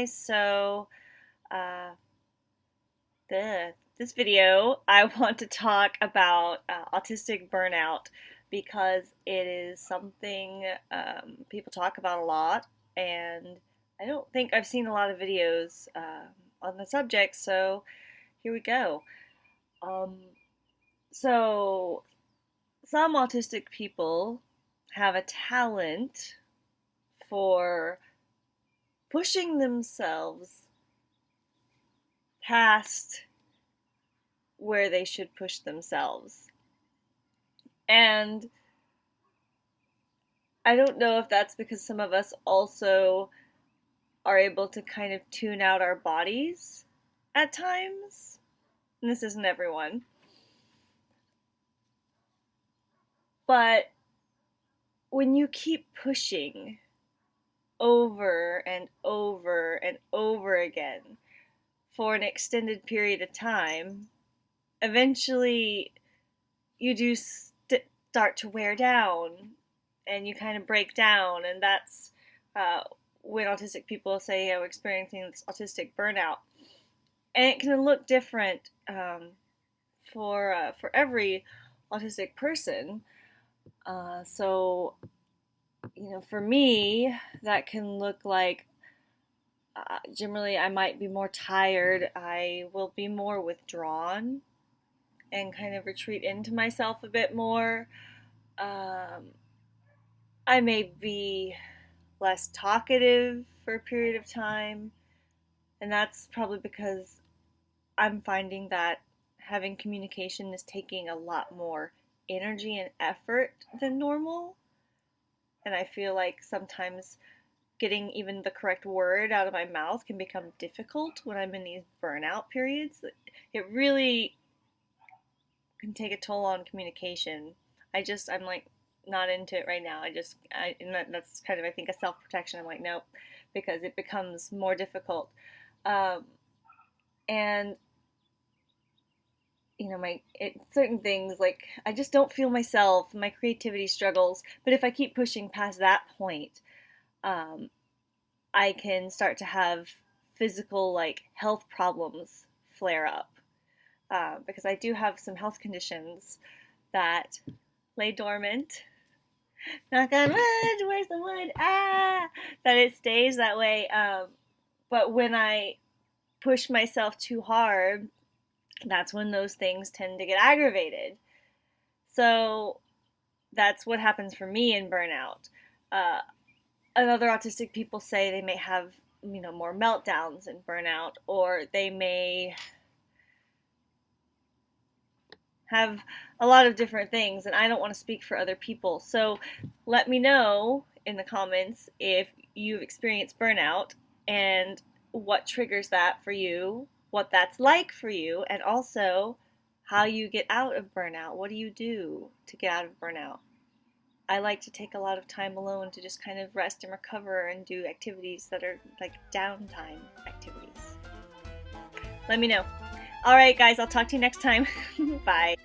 Guys, so uh, the, this video I want to talk about uh, autistic burnout because it is something um, people talk about a lot and I don't think I've seen a lot of videos uh, on the subject, so here we go. Um, so, some autistic people have a talent for pushing themselves past where they should push themselves. And I don't know if that's because some of us also are able to kind of tune out our bodies at times. And this isn't everyone. But when you keep pushing over and over and over again for an extended period of time, eventually you do st- start to wear down and you kind of break down. And that's uh, when autistic people say, I'm experiencing this autistic burnout. And it can look different um, for, uh, for every autistic person. Uh, so you know, for me, that can look like uh, generally I might be more tired. I will be more withdrawn and kind of retreat into myself a bit more. Um, I may be less talkative for a period of time, and that's probably because I'm finding that having communication is taking a lot more energy and effort than normal and I feel like sometimes getting even the correct word out of my mouth can become difficult when I'm in these burnout periods. It really can take a toll on communication. I just I'm like not into it right now. I just I and that, that's kind of I think a self protection. I'm like nope because it becomes more difficult. Um, and you know my it, certain things like i just don't feel myself my creativity struggles. But if i keep pushing past that point um, i can start to have physical like health problems flare up. Uh, because i do have some health conditions that lay dormant. Knock on wood where's the wood? Ah! That it stays that way um, but when i push myself too hard that's when those things tend to get aggravated. So that's what happens for me in burnout. Uh, other autistic people say they may have, you know, more meltdowns in burnout, or they may have a lot of different things, and I don't want to speak for other people. So let me know in the comments if you've experienced burnout and what triggers that for you what that's like for you, and also how you get out of burnout. What do you do to get out of burnout? I like to take a lot of time alone to just kind of rest and recover and do activities that are like downtime activities. Let me know. All right, guys, I'll talk to you next time. Bye.